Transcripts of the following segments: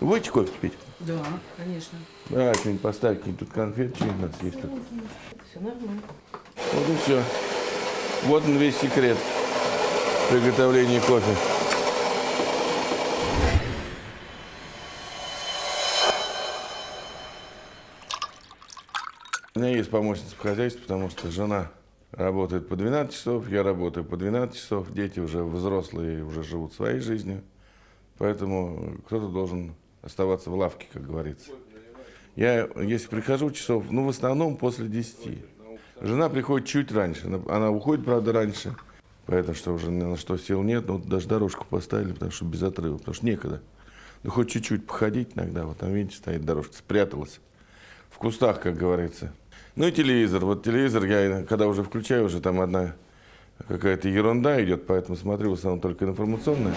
Будете кофе пить? Да, конечно. Давай что-нибудь поставь, какие-нибудь тут конфеты, что-нибудь надо съесть. тут. Все нормально. Вот и все. Вот он весь секрет приготовления кофе. У меня есть помощница по хозяйству, потому что жена работает по 12 часов, я работаю по 12 часов, дети уже взрослые, уже живут своей жизнью, поэтому кто-то должен оставаться в лавке, как говорится. Я, если прихожу часов, ну, в основном после 10. Жена приходит чуть раньше, она, уходит, правда, раньше, поэтому что уже на что сил нет, вот даже дорожку поставили, потому что без отрыва, потому что некогда. Ну, хоть чуть-чуть походить иногда, вот там, видите, стоит дорожка, спряталась. В кустах, как говорится. Ну и телевизор. Вот телевизор я, когда уже включаю, уже там одна какая-то ерунда идет, поэтому смотрю в основном только информационное.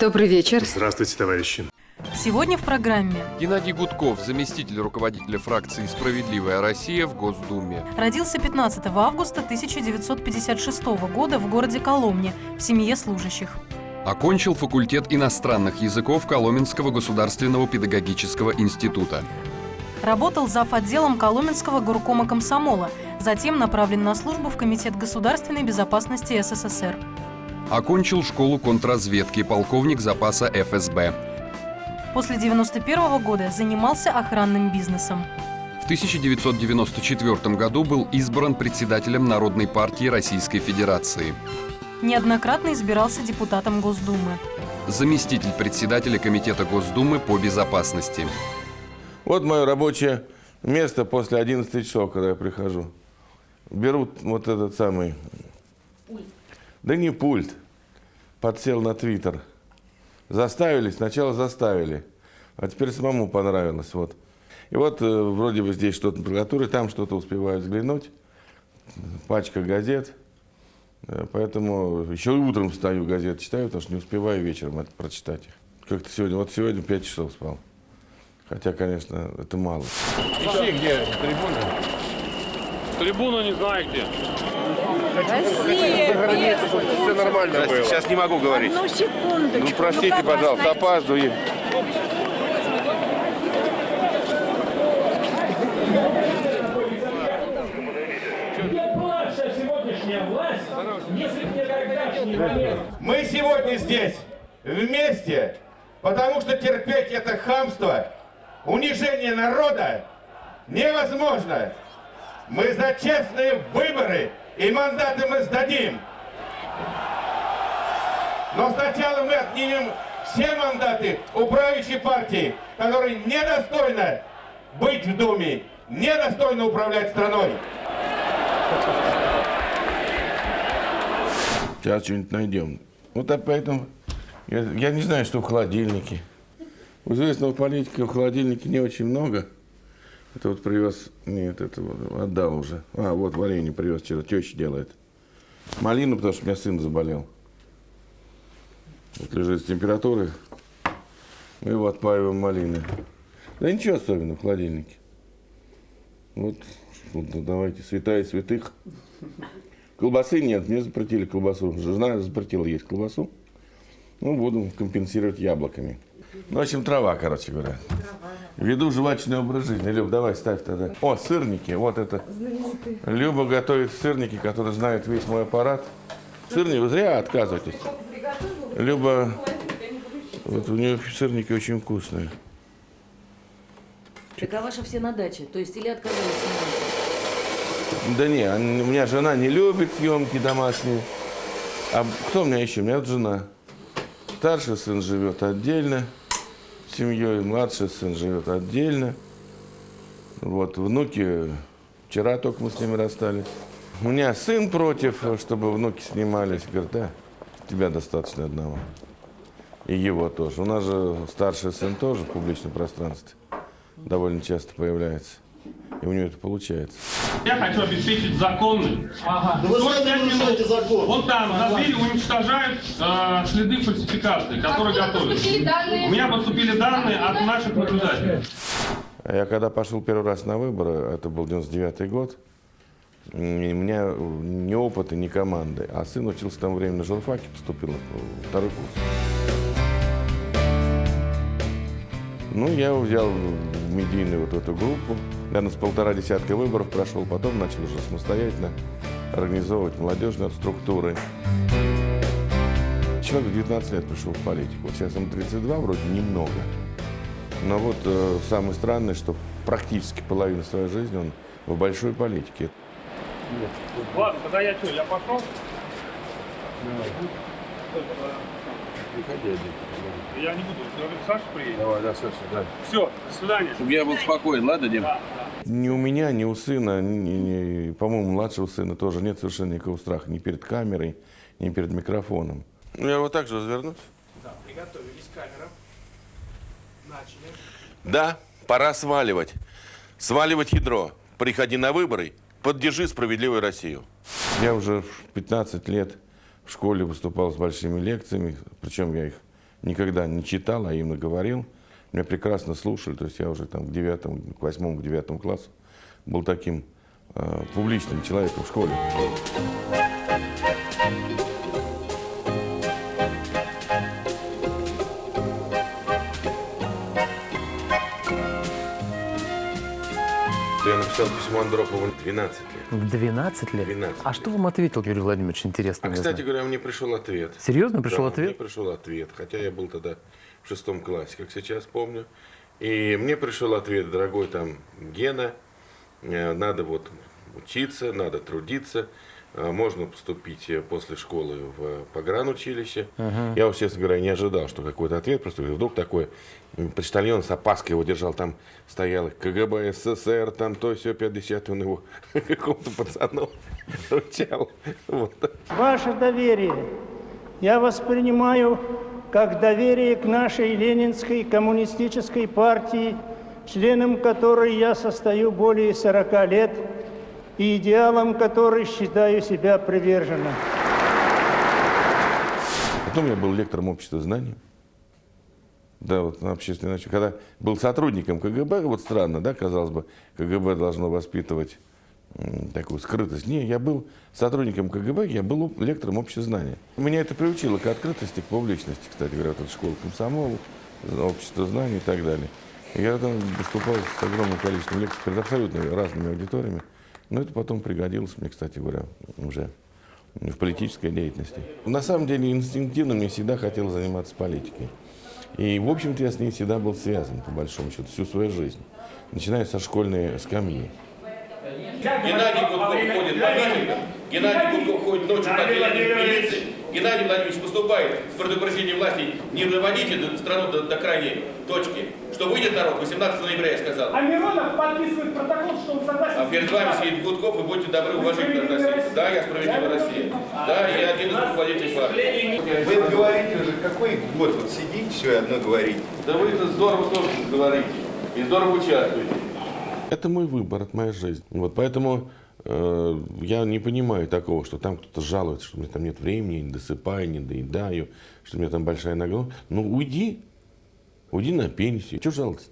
Добрый вечер. Здравствуйте, товарищи. Сегодня в программе Геннадий Гудков, заместитель руководителя фракции «Справедливая Россия» в Госдуме. родился 15 августа 1956 года в городе Коломне в семье служащих. Окончил факультет иностранных языков Коломенского государственного педагогического института. Работал зав. отделом Коломенского горкома комсомола, затем направлен на службу в Комитет государственной безопасности СССР. Окончил школу контрразведки, полковник запаса ФСБ. После 91 года занимался охранным бизнесом. В 1994 году был избран председателем Народной партии Российской Федерации. Неоднократно избирался депутатом Госдумы. Заместитель председателя Комитета Госдумы по безопасности. Вот мое рабочее место после 11 часов, когда я прихожу. Берут вот этот самый... Да не пульт. Подсел на Твиттер. Заставили, сначала заставили, а теперь самому понравилось. Вот. И вот э, вроде бы здесь что-то прокуратуры, там что-то успеваю взглянуть. Пачка газет. Э, Поэтому еще и утром встаю, газет читаю, потому что не успеваю вечером это прочитать их. Как-то сегодня, вот сегодня 5 часов спал. Хотя, конечно, это мало. Ищи, где трибуна. Трибуну не знаю где. Все нормально было. Сейчас не могу говорить. Одну секундочку. Ну, простите, вас пожалуйста, опаздываю. Мы сегодня здесь вместе, потому что терпеть это хамство, унижение народа невозможно. Мы за честные выборы и мандаты мы сдадим. Но сначала мы отнимем все мандаты у правящей партии, которая недостойна быть в Думе, недостойна управлять страной. Сейчас что-нибудь найдем. Вот поэтому я, я не знаю, что в холодильнике. У известного политика в холодильнике не очень много. Это вот привез, нет, это вот отдал уже. А, вот варенье привез вчера, теща делает. Малину, потому что у меня сын заболел. Вот лежит с температурой. Мы его отпаиваем малиной. Да ничего особенного в холодильнике. Вот, вот, ну, давайте, святая святых. Колбасы нет, мне запретили колбасу. Жена запретила есть колбасу. Ну, буду компенсировать яблоками. Ну, в общем, трава, короче говоря. Веду жвачный образ жизни. Люб, давай ставь тогда. О, сырники. Вот это. Люба готовит сырники, которые знают весь мой аппарат. Сырники, вы зря отказываетесь. Люба, вот у нее сырники очень вкусные. Так а ваши все на даче? То есть или отказались? Да не, у меня жена не любит съемки домашние. А кто у меня еще? У меня вот жена. Старший сын живет отдельно семьей, младший сын живет отдельно. Вот, внуки, вчера только мы с ними расстались. У меня сын против, чтобы внуки снимались. Говорит, да, тебя достаточно одного. И его тоже. У нас же старший сын тоже в публичном пространстве довольно часто появляется. И у него это получается. Я хочу обеспечить законным. Ага. вы сами нарушаете закон. Вот там на двери уничтожают э, следы фальсификации, которые готовят. У меня поступили данные от наших наблюдателей. А я когда пошел первый раз на выборы, это был 99 год, у меня ни опыта, ни команды. А сын учился там время на журфаке, поступил во второй курс. Ну, я взял в медийную вот эту группу. Наверное, с полтора десятка выборов прошел, потом начал уже самостоятельно организовывать молодежные структуры. Человек в 19 лет пришел в политику. Вот сейчас ему 32, вроде немного. Но вот э, самое странное, что практически половину своей жизни он в большой политике. Ладно, тогда я что, я пошел? Я не буду, Саша приедет. Давай, да, Саша, да. Все, до свидания. Чтобы я был спокоен, ладно, Дим? Ни у меня, ни у сына, по-моему, младшего сына тоже нет совершенно никакого страха ни перед камерой, ни перед микрофоном. Ну, я вот так же развернусь. Да, приготовились, камера. Начали. Да, пора сваливать. Сваливать ядро. Приходи на выборы, поддержи справедливую Россию. Я уже в 15 лет в школе выступал с большими лекциями, причем я их никогда не читал, а именно говорил. Меня прекрасно слушали, то есть я уже там к девятому, к восьмому, к девятому классу был таким э, публичным человеком в школе. Я написал письмо Андропову 12 лет. В 12 лет? 12 А что вам ответил Юрий Владимирович, интересно? А, мне кстати знать? говоря, мне пришел ответ. Серьезно пришел Да, ответ? Мне пришел ответ, хотя я был тогда в шестом классе, как сейчас помню. И мне пришел ответ, дорогой там Гена, э, надо вот учиться, надо трудиться, э, можно поступить э, после школы в погранучилище. Я уж, честно говоря, не ожидал, что какой-то ответ, просто вдруг такой почтальон с опаской его держал, там стоял КГБ СССР, там то все 50 он его какому-то пацану вручал. Вот. Ваше доверие я воспринимаю как доверие к нашей Ленинской коммунистической партии, членом которой я состою более 40 лет и идеалом которой считаю себя приверженным. Потом я был лектором общества знаний. Да, вот на общественной начале. Когда был сотрудником КГБ, вот странно, да, казалось бы, КГБ должно воспитывать такую скрытость. Не, я был сотрудником КГБ, я был лектором общества знания. Меня это приучило к открытости, к публичности, кстати говоря, вот эта школа комсомола, общество знаний и так далее. Я там выступал с огромным количеством лекций перед абсолютно разными аудиториями. Но это потом пригодилось мне, кстати говоря, уже в политической деятельности. На самом деле инстинктивно мне всегда хотелось заниматься политикой. И, в общем-то, я с ней всегда был связан, по большому счету, всю свою жизнь. Начиная со школьной скамьи. Геннадий Гудков ходит по митингам, Геннадий Гудков ходит ночью на отделение милиции. Геннадий Владимирович выступает с предупреждением власти, не доводите страну до, до крайней точки. Что выйдет народ, 18 ноября я сказал. А Миронов подписывает протокол, что он согласен. А перед вами сидит Гудков, и будьте добры, уважительно относиться. Да, я справедливая Россия. Да, я один из руководителей партии. Вы говорите уже, какой год вот сидите, все одно говорите. Да вы это здорово тоже говорите. И здорово участвуете. Это мой выбор, это моя жизнь. Вот поэтому э, я не понимаю такого, что там кто-то жалуется, что у меня там нет времени, я не досыпаю, не доедаю, что у меня там большая нагрузка. Ну, уйди. Уйди на пенсию. Чего жаловаться?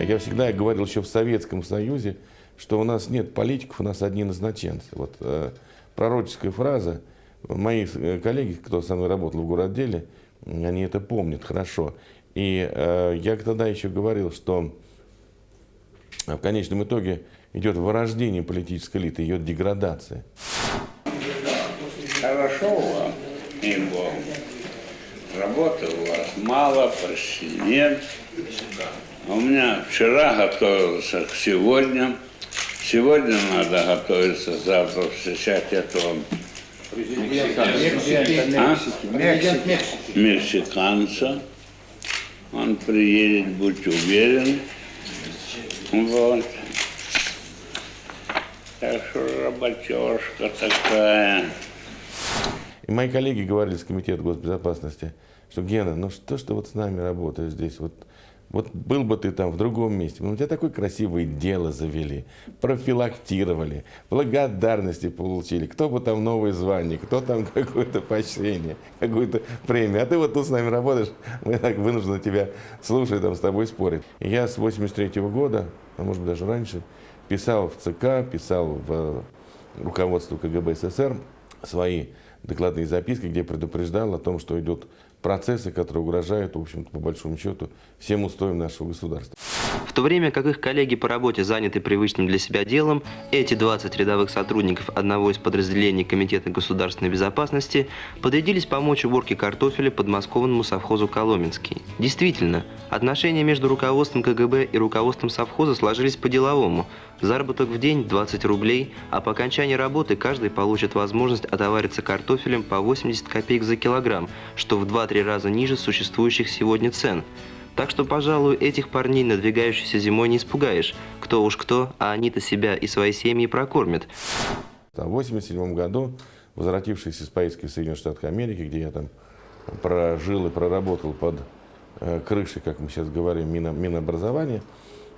Я всегда говорил еще в Советском Союзе, что у нас нет политиков, у нас одни назначенцы. Вот э, пророческая фраза. Мои э, коллеги, кто со мной работал в городделе, они это помнят хорошо. И э, я тогда еще говорил, что в конечном итоге идет вырождение политической элиты, ее деградация. Хорошо вам, и Богу. Работы у вас мало, почти нет. У меня вчера готовился к сегодня. Сегодня надо готовиться завтра встречать этого а? мексиканца. Он приедет, будь уверен. Вот. Так что работежка такая. И мои коллеги говорили с Комитета госбезопасности, что Гена, ну что ж ты вот с нами работаешь здесь, вот Вот был бы ты там в другом месте, ну, у тебя такое красивое дело завели, профилактировали, благодарности получили, кто бы там новое звание, кто там какое-то поощрение, какую-то премию. А ты вот тут с нами работаешь, мы так вынуждены тебя слушать, там, с тобой спорить. Я с 83 года, а может быть даже раньше, писал в ЦК, писал в руководство КГБ СССР свои докладные записки, где предупреждал о том, что идут процессы, которые угрожают, в общем-то, по большому счету, всем устоям нашего государства. В то время как их коллеги по работе заняты привычным для себя делом, эти 20 рядовых сотрудников одного из подразделений Комитета государственной безопасности подрядились помочь уборке картофеля подмосковному совхозу «Коломенский». Действительно, отношения между руководством КГБ и руководством совхоза сложились по-деловому. Заработок в день 20 рублей, а по окончании работы каждый получит возможность отовариться картофелем по 80 копеек за килограмм, что в 2-3 раза ниже существующих сегодня цен. Так что, пожалуй, этих парней надвигающейся зимой не испугаешь. Кто уж кто, а они-то себя и свои семьи прокормят. В 1987 году, возвратившись из поездки в Соединенных Штатах Америки, где я там прожил и проработал под э, крышей, как мы сейчас говорим, мино, Минобразования,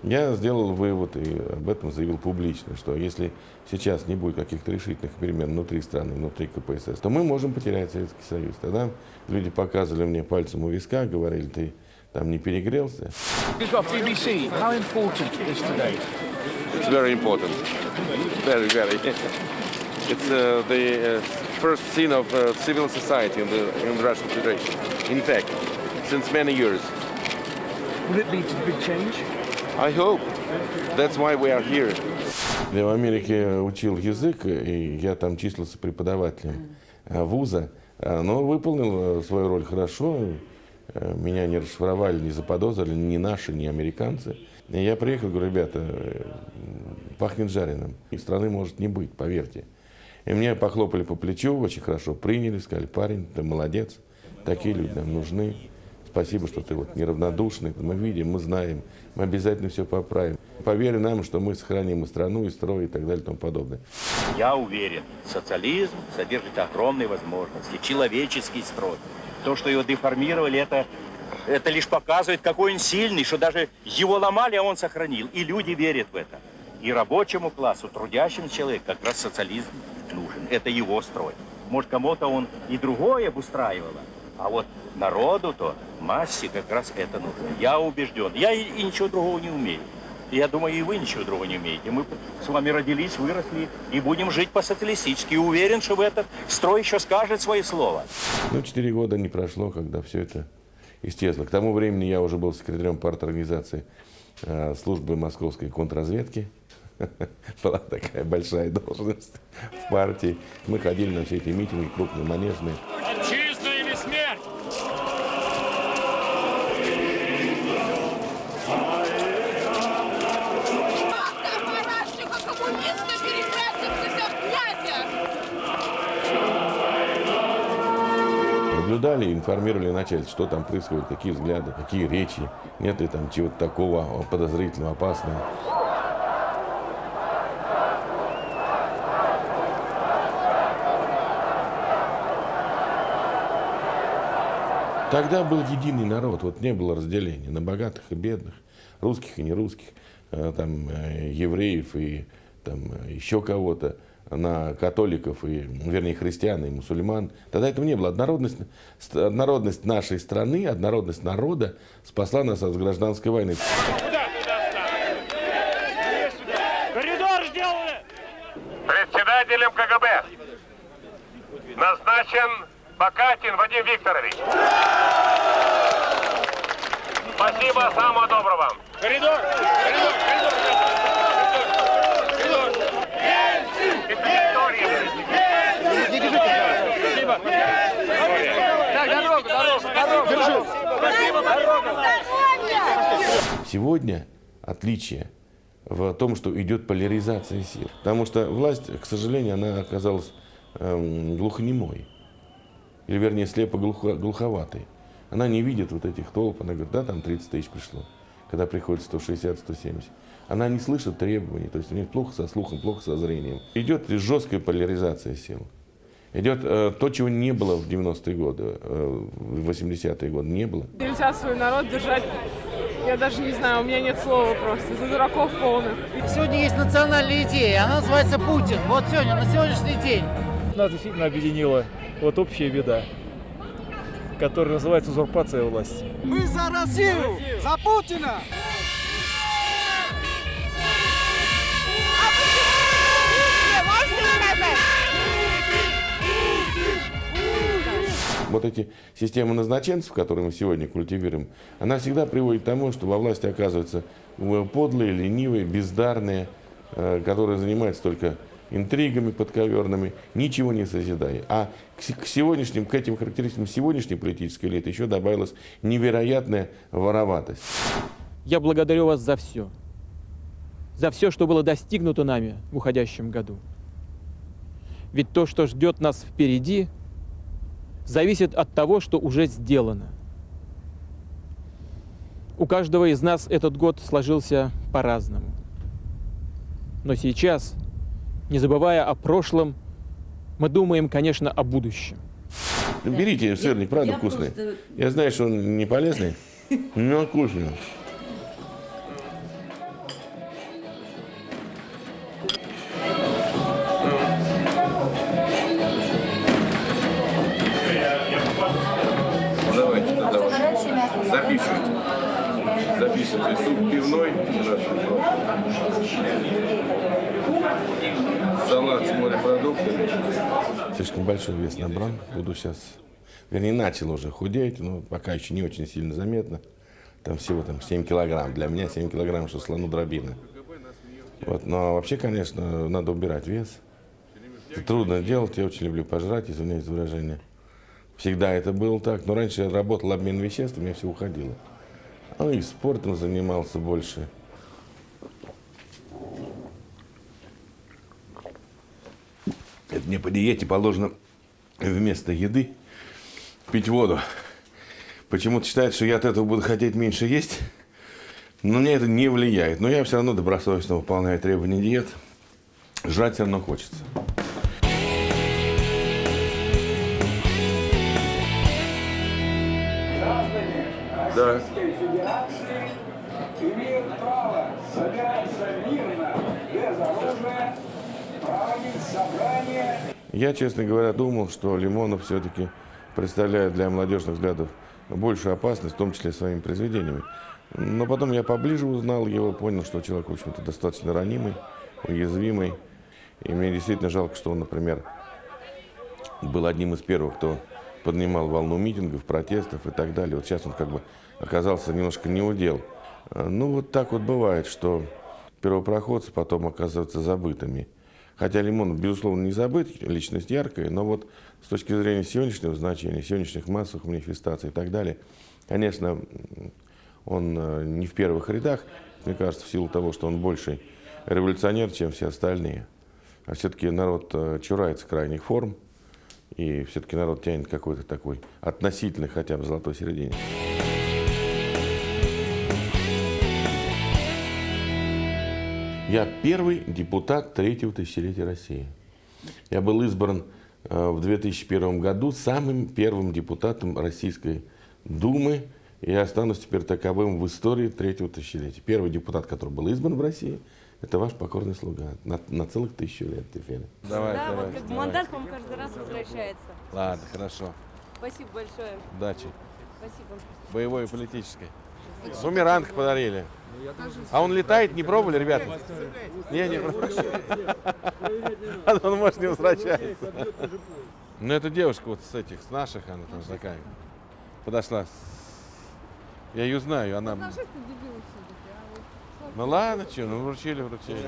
я сделал вывод и об этом заявил публично, что если сейчас не будет каких-то решительных перемен внутри страны, внутри КПСС, то мы можем потерять Советский Союз. Тогда люди показывали мне пальцем у виска, говорили, ты там не перегрелся. It's very important. Very, very. It's uh, the uh, first scene of uh, civil society in the, in the Russian Federation. In fact, since many years. Will it lead to big change? I hope. That's why we are here. Я в Америке учил язык, и я там числился преподавателем э, вуза, э, но выполнил э, свою роль хорошо. Меня не расшифровали, не заподозрили ни наши, ни американцы. И я приехал, говорю, ребята, пахнет жареным. И страны может не быть, поверьте. И мне похлопали по плечу, очень хорошо приняли, сказали, парень, ты молодец, такие люди нам нужны. Спасибо, что ты вот неравнодушный. Мы видим, мы знаем, мы обязательно все поправим. Поверь нам, что мы сохраним и страну, и строй, и так далее, и тому подобное. Я уверен, социализм содержит огромные возможности, человеческий строй. То, что его деформировали, это, это лишь показывает, какой он сильный, что даже его ломали, а он сохранил. И люди верят в это. И рабочему классу, трудящимся человеку как раз социализм нужен. Это его строй. Может, кому-то он и другое обустраивало, а вот народу-то, массе как раз это нужно. Я убежден. Я и, и ничего другого не умею. Я думаю, и вы ничего другого не умеете. Мы с вами родились, выросли и будем жить по-социалистически. Уверен, что в этот строй еще скажет свои слова. Ну, четыре года не прошло, когда все это исчезло. К тому времени я уже был секретарем парторганизации э, службы московской контрразведки. Была такая большая должность в партии. Мы ходили на все эти митинги крупные, манежные. Наблюдали, информировали начальство, что там происходит, какие взгляды, какие речи, нет ли там чего-то такого подозрительного, опасного. Тогда был единый народ, вот не было разделения на богатых и бедных, русских и нерусских, э, там, э, евреев и там, э, еще кого-то, на католиков, и, вернее, христиан и мусульман. Тогда этого не было. Однородность, ст- однородность нашей страны, однородность народа спасла нас от гражданской войны. Коридор сделали! Председателем КГБ назначен Бакатин Вадим Викторович. Спасибо, самого доброго вам. Коридор! Коридор! Сегодня отличие в том, что идет поляризация сил. Потому что власть, к сожалению, она оказалась эм, глухонемой. Или, вернее, слепо-глуховатой. Она не видит вот этих толп. Она говорит, да, там 30 тысяч пришло. Когда приходит 160-170. Она не слышит требований. То есть у них плохо со слухом, плохо со зрением. Идет жесткая поляризация сил. Идет э, то, чего не было в 90-е годы, э, в 80-е годы. Не было. Нельзя свой народ держать Я даже не знаю, у меня нет слова просто. За дураков полных. Сегодня есть национальная идея, она называется Путин. Вот сегодня, на сегодняшний день. Нас действительно объединила вот общая беда, которая называется узурпация власти. Мы за Россию! За Путина! Вот эти системы назначенцев, которые мы сегодня культивируем, она всегда приводит к тому, что во власти оказываются э, подлые, ленивые, бездарные, э, которые занимаются только интригами подковерными, ничего не созидая. А к сегодняшним, к этим характеристикам сегодняшней политической элиты еще добавилась невероятная вороватость. Я благодарю вас за все. За все, что было достигнуто нами в уходящем году. Ведь то, что ждет нас впереди, зависит от того, что уже сделано. У каждого из нас этот год сложился по-разному. Но сейчас, не забывая о прошлом, мы думаем, конечно, о будущем. Берите сырник, правда я вкусный. просто- Я знаю, что он не полезный, но вкусный. Большой вес набрал. Буду сейчас... Вернее, начал уже худеть, но пока еще не очень сильно заметно. Там всего там 7 килограмм. Для меня 7 килограмм, что слону дробина. Вот, но вообще, конечно, надо убирать вес. Это трудно делать, я очень люблю пожрать, извиняюсь за выражение. Всегда это было так, но раньше я работал обмен веществ, у меня все уходило. Ну и спортом занимался больше. Это мне по диете положено вместо еды пить воду. Почему-то считают, что я от этого буду хотеть меньше есть, но мне это не влияет. Но я все равно добросовестно выполняю требования диет. Жрать все равно хочется. Я, честно говоря, думал, что Лимонов все-таки представляет для молодежных взглядов большую опасность, в том числе своими произведениями. Но потом я поближе узнал его, понял, что человек, в общем-то, достаточно ранимый, уязвимый. И мне действительно жалко, что он, например, был одним из первых, кто поднимал волну митингов, протестов и так далее. Вот сейчас он как бы оказался немножко не удел. Э, Ну, вот так вот бывает, что первопроходцы потом оказываются забытыми. Хотя Лимонов, безусловно, не забыт, личность яркая, но вот с точки зрения сегодняшнего значения, сегодняшних массовых манифестаций и так далее, конечно, он э, не в первых рядах, мне кажется, в силу того, что он больше революционер, чем все остальные. А все-таки народ э, чурается крайних форм, и все-таки народ тянет какой-то такой относительно хотя бы золотой середине. Я первый депутат третьего тысячелетия России. Я был избран э, в 2001 году самым первым депутатом Российской Думы, и я останусь теперь таковым в истории третьего тысячелетия. Первый депутат, который был избран в России, это ваш покорный слуга. На, на целых тысячу лет теперь. Давай, да, давай, вот как бы давай. мандат к вам каждый раз возвращается. Ладно, хорошо. Спасибо большое. Удачи. Спасибо. Боевой и политической. Бумеранг подарили. А он летает, не пробовали, ребята? Не, не пробовали. Он может не возвращается. Ну, это девушка вот с этих, с наших, она там такая. Подошла. Я ее знаю, она... Ну ладно, что, ну вручили, вручили.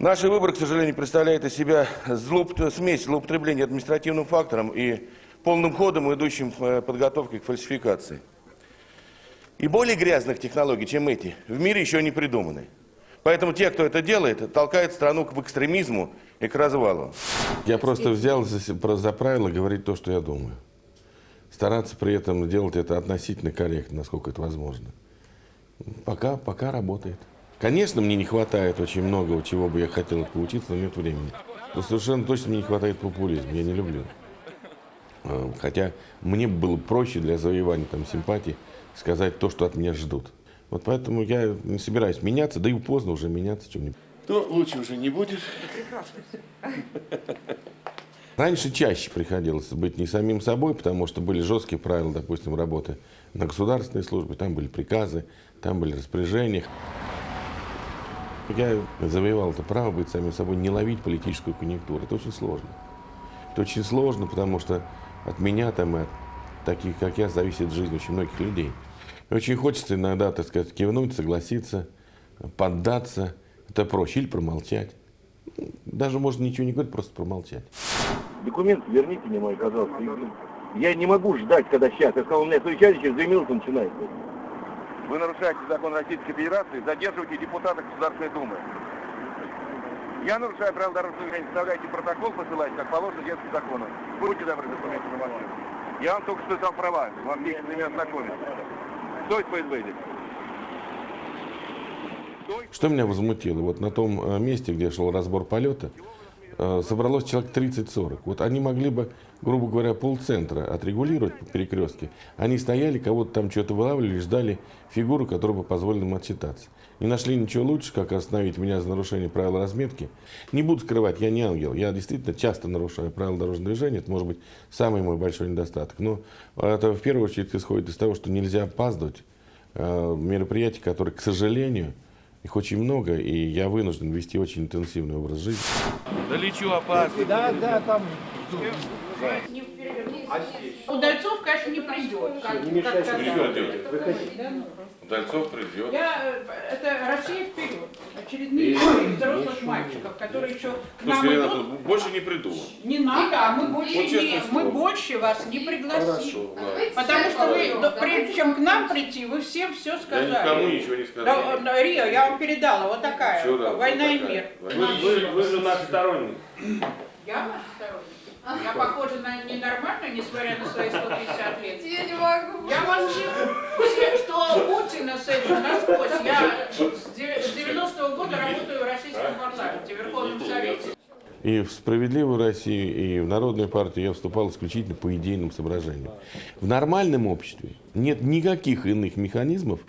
Наши выборы, к сожалению, представляют из себя злоуп- смесь злоупотребления административным фактором и полным ходом идущим э, подготовкой к фальсификации. И более грязных технологий, чем эти, в мире еще не придуманы. Поэтому те, кто это делает, толкают страну к экстремизму и к развалу. Я просто взял за, за правило говорить то, что я думаю. Стараться при этом делать это относительно корректно, насколько это возможно. Пока, пока работает. Конечно, мне не хватает очень многого, чего бы я хотел поучиться, но нет времени. Но совершенно точно мне не хватает популизма, я не люблю. Э, Хотя мне бы было проще для завоевания там, симпатий сказать то, что от меня ждут. Вот поэтому я не собираюсь меняться, да и поздно уже меняться. Чем не... Ну, лучше уже не будет. Раньше чаще приходилось быть не самим собой, потому что были жесткие правила, допустим, работы на государственной службе, там были приказы, там были распоряжения. Я завоевал это право быть самим собой, не ловить политическую конъюнктуру. Это очень сложно. Это очень сложно, потому что от меня там и от таких, как я, зависит жизнь очень многих людей. И очень хочется иногда, так сказать, кивнуть, согласиться, поддаться. Это проще. Или промолчать. Даже можно ничего не говорить, просто промолчать. Документы верните мне мои, пожалуйста. Я не могу ждать, когда сейчас. Я сказал, у меня совещание через две минуты начинается. Вы нарушаете закон Российской Федерации, задерживаете депутата Государственной Думы. Я нарушаю правила дорожного движения, составляйте протокол, посылайте, как положено детским законом. Будьте добры, документы на машину. Я вам только что дал права, вам есть с ними ознакомиться. Кто из здесь? Что меня возмутило? Вот на том э, месте, где шел разбор полета, собралось человек 30-40. Вот они могли бы, грубо говоря, полцентра отрегулировать по перекрестке. Они стояли, кого-то там что-то вылавливали, ждали фигуру, которая бы позволила им отчитаться. Не нашли ничего лучше, как остановить меня за нарушение правил разметки. Не буду скрывать, я не ангел. Я действительно часто нарушаю правила дорожного движения. Это может быть самый мой большой недостаток. Но это в первую очередь исходит из того, что нельзя опаздывать. Э, Мероприятия, которые, к сожалению, их очень много, и я вынужден вести очень интенсивный образ жизни. Да лечу опасно. Да, да, там. Удальцов, конечно, не придет. Не мешайте. Придет. Да, ну. Дальцов придет. Я, э, это Россия вперед. Очередные И- истории взрослых мальчиков, которые еще к нам Слушайте, Ренат, идут. больше не приду. Не надо, а мы больше, Вот не, мы больше вас не пригласим. Хорошо. Потому что вы, прежде чем к нам прийти, вы всем все сказали. никому ничего не сказал. Да, да, Рио, я вам передала, вот такая, Чё да, война вот и такая. мир. Вы- вы- вы же наш сторонник. Я ваш сторонник. Я похожа на ненормальную, несмотря на свои 150 лет. Я не могу. Я вас всех, все, что Путина с этим насквозь. Я с 90-го года работаю в российском парламенте, в Верховном Совете. И в «Справедливую Россию», и в Народную партию я вступал исключительно по идейным соображениям. В нормальном обществе нет никаких иных механизмов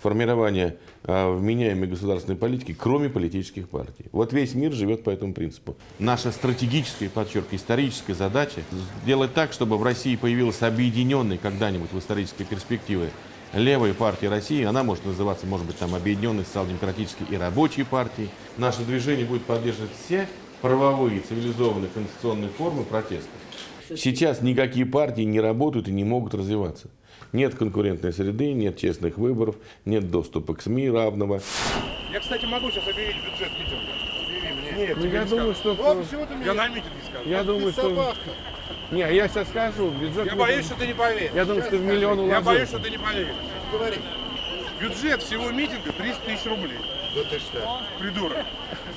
формирования а, вменяемой государственной политики, кроме политических партий. Вот весь мир живет по этому принципу. Наша стратегическая, подчеркиваю, историческая задача сделать так, чтобы в России появилась объединенная когда-нибудь в исторической перспективе левая партия России, она может называться, может быть, там объединенной социал-демократической и рабочей партией. Наше движение будет поддерживать все правовые, цивилизованные, конституционные формы протеста. Сейчас никакие партии не работают и не могут развиваться. Нет конкурентной среды, нет честных выборов, нет доступа к СМИ равного. Я, кстати, могу сейчас объявить бюджет митинга. Объяви мне. Нет, тебе я не думаю, скажу. что- Вот почему ты мне- Я на митинге скажу. Я Ах думаю, ты что- собака. Не, я сейчас скажу. Бюджет Я мы боюсь, что ты не поверишь. Я думаю, Сейчас что в скажу. миллион Я уложился. боюсь, что ты не поверишь. Говори. Бюджет всего митинга 300 тысяч рублей. Да ты что? Придурок.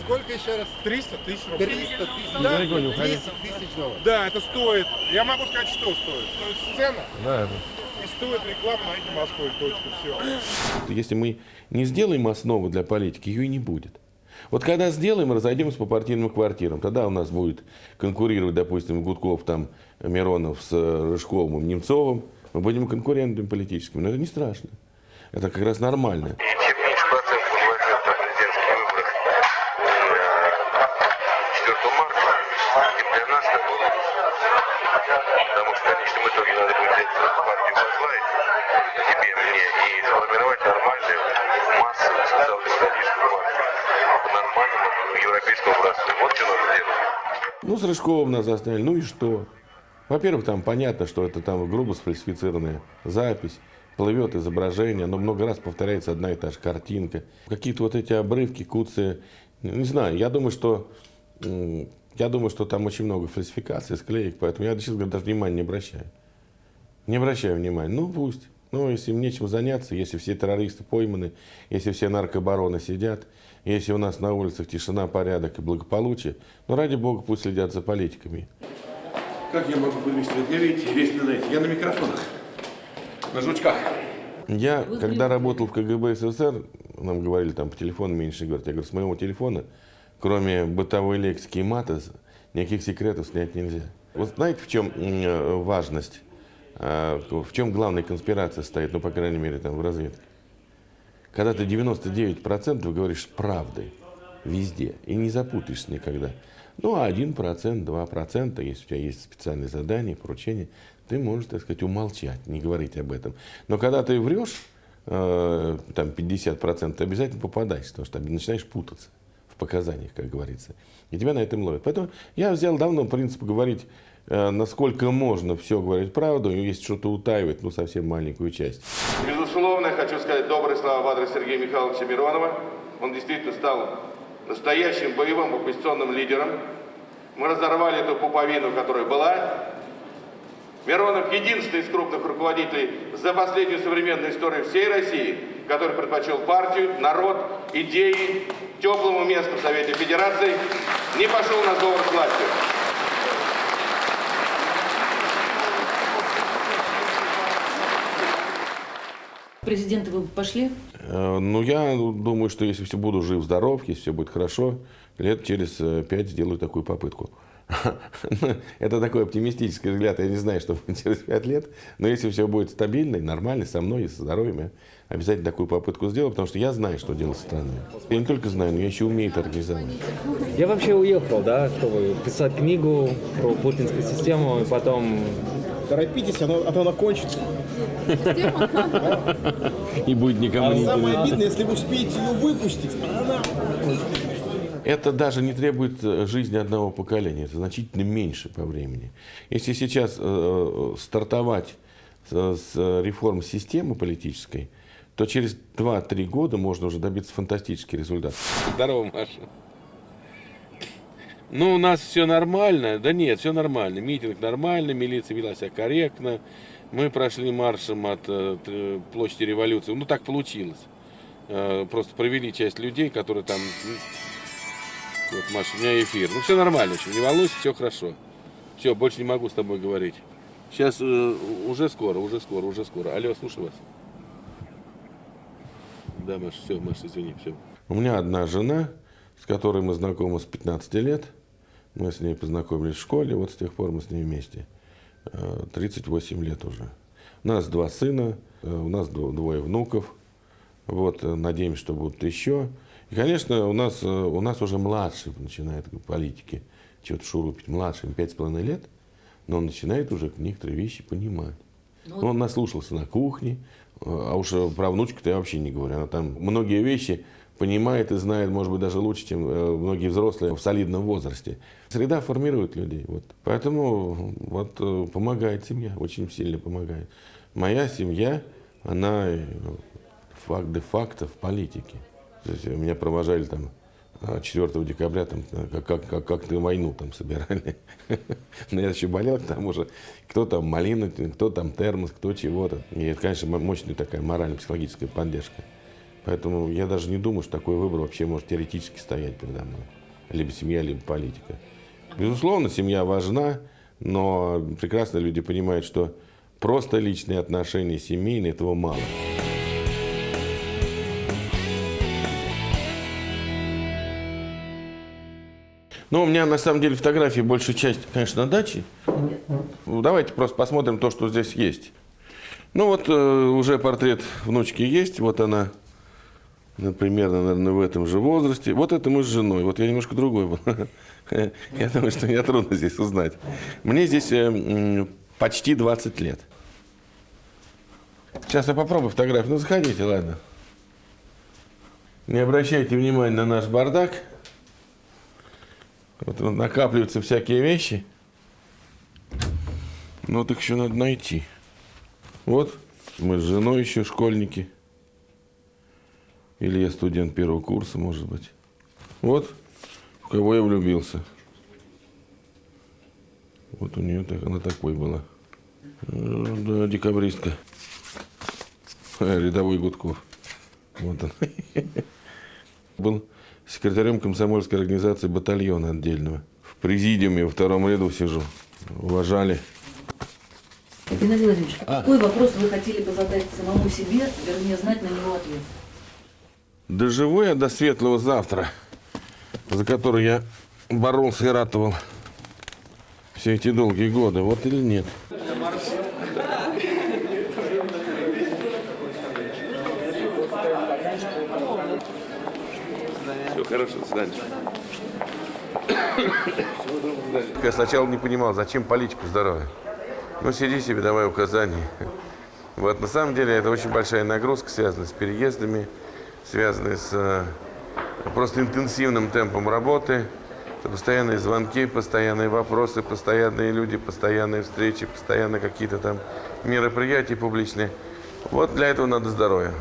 Сколько еще раз? 300 тысяч рублей. 300 тысяч. Да, Далеко не уходи. 300 тысяч долларов. Да, это стоит. Я могу сказать, что стоит. Стоит сцена Да, и стоит реклама на эти Москвы. Точка. Все. Если мы не сделаем основу для политики, ее и не будет. Вот когда сделаем, разойдемся по партийным квартирам, тогда у нас будет конкурировать, допустим, Гудков, там, Миронов с э, Рыжковым, Немцовым. Мы будем конкурентами политическими, но это не страшно. Это как раз нормально. Потому что в конечном итоге надо будет взять партию возглавить тебе, мне, и сформировать нормальную массовую социал-демократическую партию. По нормальному европейскому образцу. Вот что надо делать. Ну, с Рыжковым нас заставили, ну и что? Во-первых, там понятно, что это там грубо сфальсифицированная запись, плывет изображение, но много раз повторяется одна и та же картинка. Какие-то вот эти обрывки, куцы, не знаю, я думаю, что я думаю, что там очень много фальсификаций, склеек, поэтому я, честно говоря, даже внимания не обращаю. Не обращаю внимания. Ну, пусть. Ну, если им нечем заняться, если все террористы пойманы, если все наркобароны сидят, если у нас на улицах тишина, порядок и благополучие, ну, ради бога, пусть следят за политиками. Как я могу подвести? Я, видите, весь на. Я на микрофонах. На жучках. Я, когда работал в КГБ СССР, нам говорили там по телефону меньше говорить. Я говорю, с моего телефона, кроме бытовой лексики и мата, никаких секретов снять нельзя. Вот знаете, в чем э, важность, э, в чем главная конспирация стоит, ну, по крайней мере, там, в разведке? когда ты 99% говоришь с правдой везде, и не запутаешься никогда. Ну, а 1%, 2%, если у тебя есть специальные задания, поручения, ты можешь, так сказать, умолчать, не говорить об этом. Но когда ты врешь, э, там 50%, ты обязательно попадаешь, потому что начинаешь путаться показаниях, как говорится. И тебя на этом ловят. Поэтому я взял давно принцип говорить, э, насколько можно все говорить правду, и если что-то утаивать, ну, совсем маленькую часть. Безусловно, хочу сказать добрые слова в адрес Сергея Михайловича Миронова. Он действительно стал настоящим боевым оппозиционным лидером. Мы разорвали эту пуповину, которая была. Миронов единственный из крупных руководителей за последнюю современную историю всей России, который предпочел партию, народ, идеи, теплому месту в Совете Федерации, не пошел на сговор с властью. Президенты вы бы пошли? Э, Ну, я думаю, что если все буду жив-здоров, если все будет хорошо, лет через э, пять сделаю такую попытку. Это такой оптимистический взгляд. Я не знаю, что будет через пять лет. Но если все будет стабильно и нормально, со мной и со здоровьем, я обязательно такую попытку сделаю, потому что я знаю, что делать с страной. Я не только знаю, но я еще умею это организовать. Я вообще уехал, да, чтобы писать книгу про путинскую систему, и потом... Торопитесь, оно, а то оно кончится. И будет никому не Самое интересно. обидное, если вы успеете ее выпустить, а она... Это даже не требует э, жизни одного поколения, это значительно меньше по времени. Если сейчас э, стартовать с, с реформ системы политической, то через 2-3 года можно уже добиться фантастический результат. Здорово, Маша. Ну, у нас все нормально. Да нет, все нормально. Митинг нормальный, милиция вела себя корректно. Мы прошли маршем от э, площади революции. Ну, так получилось. Э, просто провели часть людей, которые там... Вот, Маша, у меня эфир. Ну, все нормально, еще не волнуйся, все хорошо. Все, больше не могу с тобой говорить. Сейчас э, уже скоро, уже скоро, уже скоро. Алло, слушаю вас. Да, Маша, все, Маша, извини, все. У меня одна жена, с которой мы знакомы с 15 лет. Мы с ней познакомились в школе, вот с тех пор мы с ней вместе. Э, 38 лет уже. У нас два сына, э, у нас дво- двое внуков. Вот, э, надеемся, что будут еще. И, конечно, у нас, э, у нас уже младший начинает политики что-то шурупить. Младший, ему пять с половиной лет, но он начинает уже некоторые вещи понимать. Ну, Он наслушался на кухне, э, а уж про внучку-то я вообще не говорю. Она там многие вещи понимает и знает, может быть, даже лучше, чем э, многие взрослые в солидном возрасте. Среда формирует людей. Вот. Поэтому вот, помогает семья, очень сильно помогает. Моя семья, она факт де-факто в политике. Есть меня провожали там а, 4 декабря, там, э, как, как, как, как ты войну там собирали. Но я еще болел к тому же. Кто там малина, кто там термос, кто чего-то. И это, конечно, мо- мощная такая морально-психологическая поддержка. Поэтому я даже не думаю, что такой выбор вообще может теоретически стоять передо мной. Либо семья, либо политика. Безусловно, семья важна, но прекрасно люди понимают, что просто личные отношения семейные этого мало. Ну, у меня на самом деле фотографии большая часть, конечно, на даче. Ну, Давайте просто посмотрим то, что здесь есть. Ну вот э, уже портрет внучки есть. Вот она, например, наверное, в этом же возрасте. Вот это мы с женой. Вот я немножко другой был. Я думаю, что меня трудно здесь узнать. Мне здесь э, почти 20 лет. Сейчас я попробую фотографию. Ну, заходите, ладно. Не обращайте внимания на наш бардак. Вот накапливаются всякие вещи. Ну, вот их еще надо найти. Вот, мы с женой еще школьники. Или я студент первого курса, может быть. Вот, в кого я влюбился. Вот у нее так, она такой была. Э, Да, декабристка. Э, Рядовой Гудков. Вот он. Был секретарем комсомольской организации батальона отдельного. В президиуме во втором ряду сижу. Уважали. Геннадий Владимирович, а какой вопрос вы хотели бы задать самому себе, вернее, знать на него ответ? Доживу я до светлого завтра, за который я боролся и ратовал все эти долгие годы, вот или нет? Хорошо, свидания. Я сначала не понимал, зачем политику здоровья. Ну, сиди себе, давай указания. Вот, на самом деле, это очень большая нагрузка, связанная с переездами, связанная с э, просто интенсивным темпом работы. Это постоянные звонки, постоянные вопросы, постоянные люди, постоянные встречи, постоянно какие-то там мероприятия публичные. Вот для этого надо здоровье.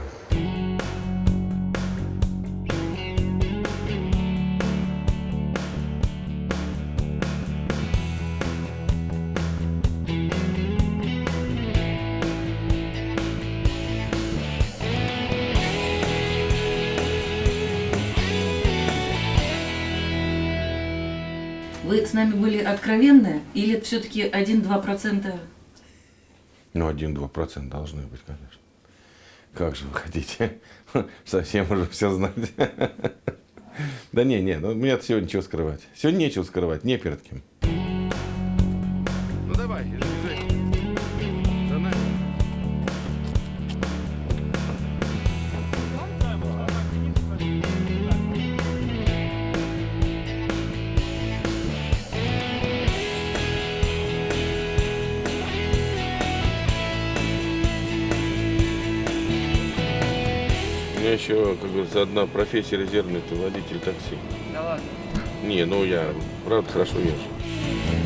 Вы с нами были откровенны или все-таки 1-2%? Ну, один-два процента должны быть, конечно. Как же вы хотите совсем уже все знать? Да не, не, ну мне сегодня нечего скрывать. Сегодня нечего скрывать, не перед кем. Говорится, одна профессия резервная, это водитель такси. Да ладно. Не, ну я правда хорошо езжу.